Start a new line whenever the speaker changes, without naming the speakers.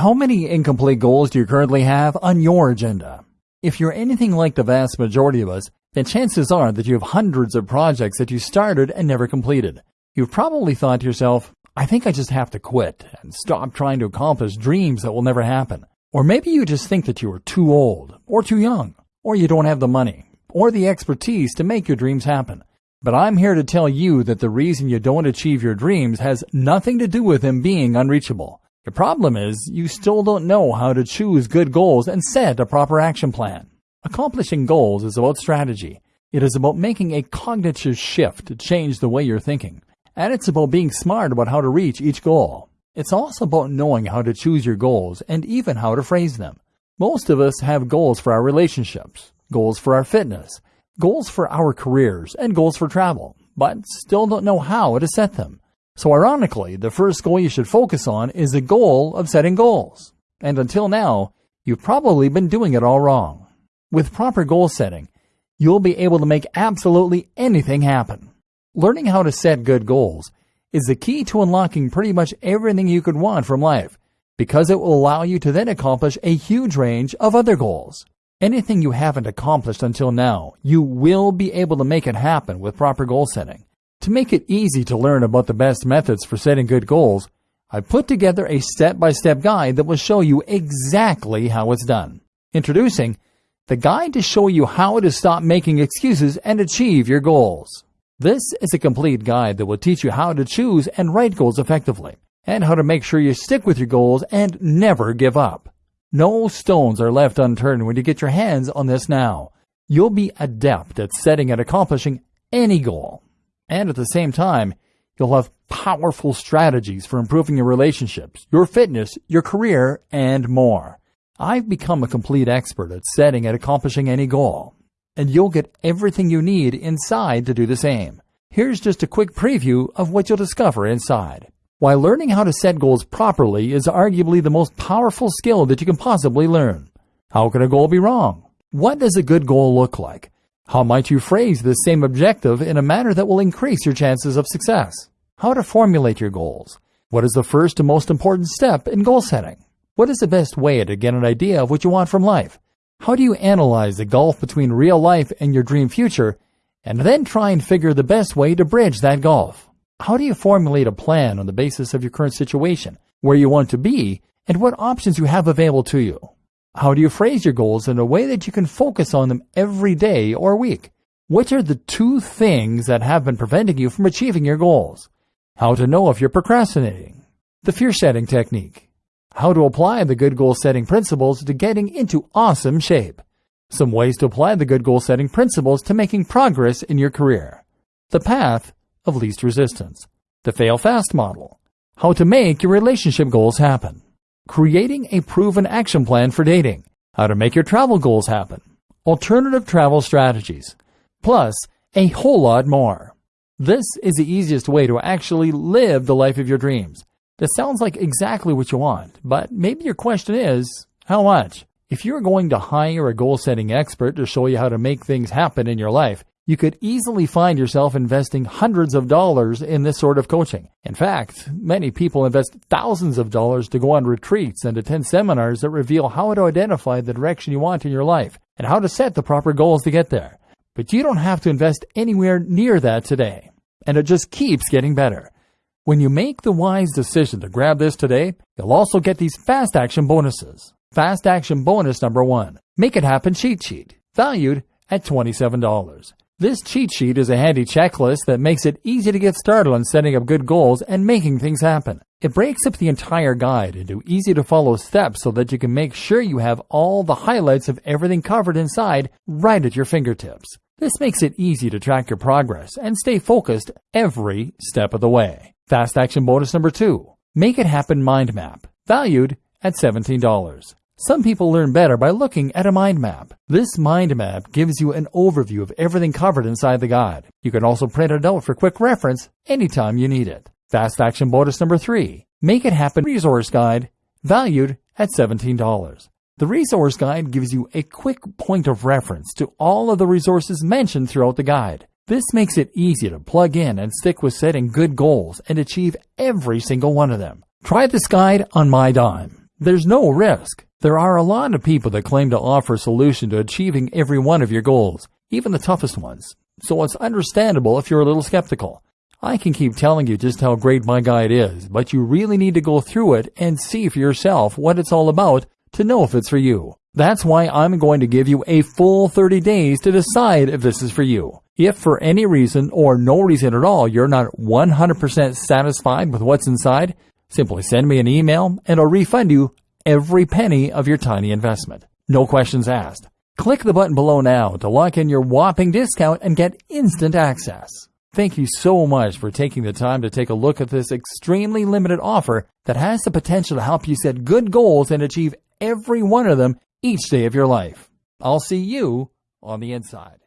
How many incomplete goals do you currently have on your agenda? If you're anything like the vast majority of us, then chances are that you have hundreds of projects that you started and never completed. You've probably thought to yourself, I think I just have to quit and stop trying to accomplish dreams that will never happen. Or maybe you just think that you are too old, or too young, or you don't have the money, or the expertise to make your dreams happen. But I'm here to tell you that the reason you don't achieve your dreams has nothing to do with them being unreachable. The problem is you still don't know how to choose good goals and set a proper action plan. Accomplishing goals is about strategy. It is about making a cognitive shift to change the way you're thinking. And it's about being smart about how to reach each goal. It's also about knowing how to choose your goals and even how to phrase them. Most of us have goals for our relationships, goals for our fitness, goals for our careers, and goals for travel, but still don't know how to set them. So ironically, the first goal you should focus on is the goal of setting goals. And until now, you've probably been doing it all wrong. With proper goal setting, you'll be able to make absolutely anything happen. Learning how to set good goals is the key to unlocking pretty much everything you could want from life because it will allow you to then accomplish a huge range of other goals. Anything you haven't accomplished until now, you will be able to make it happen with proper goal setting. To make it easy to learn about the best methods for setting good goals, I put together a step-by-step guide that will show you exactly how it's done. Introducing the guide to show you how to stop making excuses and achieve your goals. This is a complete guide that will teach you how to choose and write goals effectively, and how to make sure you stick with your goals and never give up. No stones are left unturned when you get your hands on this now. You'll be adept at setting and accomplishing any goal. And at the same time, you'll have powerful strategies for improving your relationships, your fitness, your career, and more. I've become a complete expert at setting and accomplishing any goal and you'll get everything you need inside to do the same. Here's just a quick preview of what you'll discover inside. While learning how to set goals properly is arguably the most powerful skill that you can possibly learn. How can a goal be wrong? What does a good goal look like? How might you phrase the same objective in a manner that will increase your chances of success? How to formulate your goals? What is the first and most important step in goal setting? What is the best way to get an idea of what you want from life? How do you analyze the gulf between real life and your dream future, and then try and figure the best way to bridge that gulf? How do you formulate a plan on the basis of your current situation, where you want to be, and what options you have available to you? How do you phrase your goals in a way that you can focus on them every day or week? Which are the two things that have been preventing you from achieving your goals? How to know if you're procrastinating. The fear setting technique how to apply the good goal setting principles to getting into awesome shape. Some ways to apply the good goal setting principles to making progress in your career. The path of least resistance. The fail fast model. How to make your relationship goals happen. Creating a proven action plan for dating. How to make your travel goals happen. Alternative travel strategies. Plus, a whole lot more. This is the easiest way to actually live the life of your dreams. That sounds like exactly what you want, but maybe your question is, how much? If you're going to hire a goal setting expert to show you how to make things happen in your life, you could easily find yourself investing hundreds of dollars in this sort of coaching. In fact, many people invest thousands of dollars to go on retreats and attend seminars that reveal how to identify the direction you want in your life and how to set the proper goals to get there. But you don't have to invest anywhere near that today. And it just keeps getting better. When you make the wise decision to grab this today, you'll also get these fast action bonuses. Fast action bonus number one, make it happen cheat sheet, valued at $27. This cheat sheet is a handy checklist that makes it easy to get started on setting up good goals and making things happen. It breaks up the entire guide into easy to follow steps so that you can make sure you have all the highlights of everything covered inside right at your fingertips. This makes it easy to track your progress and stay focused every step of the way. Fast action bonus number two, Make It Happen Mind Map, valued at $17. Some people learn better by looking at a mind map. This mind map gives you an overview of everything covered inside the guide. You can also print it out for quick reference anytime you need it. Fast action bonus number three, Make It Happen Resource Guide, valued at $17. The resource guide gives you a quick point of reference to all of the resources mentioned throughout the guide. This makes it easy to plug in and stick with setting good goals and achieve every single one of them. Try this guide on my dime. There's no risk. There are a lot of people that claim to offer a solution to achieving every one of your goals, even the toughest ones. So it's understandable if you're a little skeptical. I can keep telling you just how great my guide is, but you really need to go through it and see for yourself what it's all about to know if it's for you. That's why I'm going to give you a full 30 days to decide if this is for you. If for any reason or no reason at all you're not 100% satisfied with what's inside, simply send me an email and I'll refund you every penny of your tiny investment. No questions asked. Click the button below now to lock in your whopping discount and get instant access. Thank you so much for taking the time to take a look at this extremely limited offer that has the potential to help you set good goals and achieve every one of them each day of your life. I'll see you on the inside.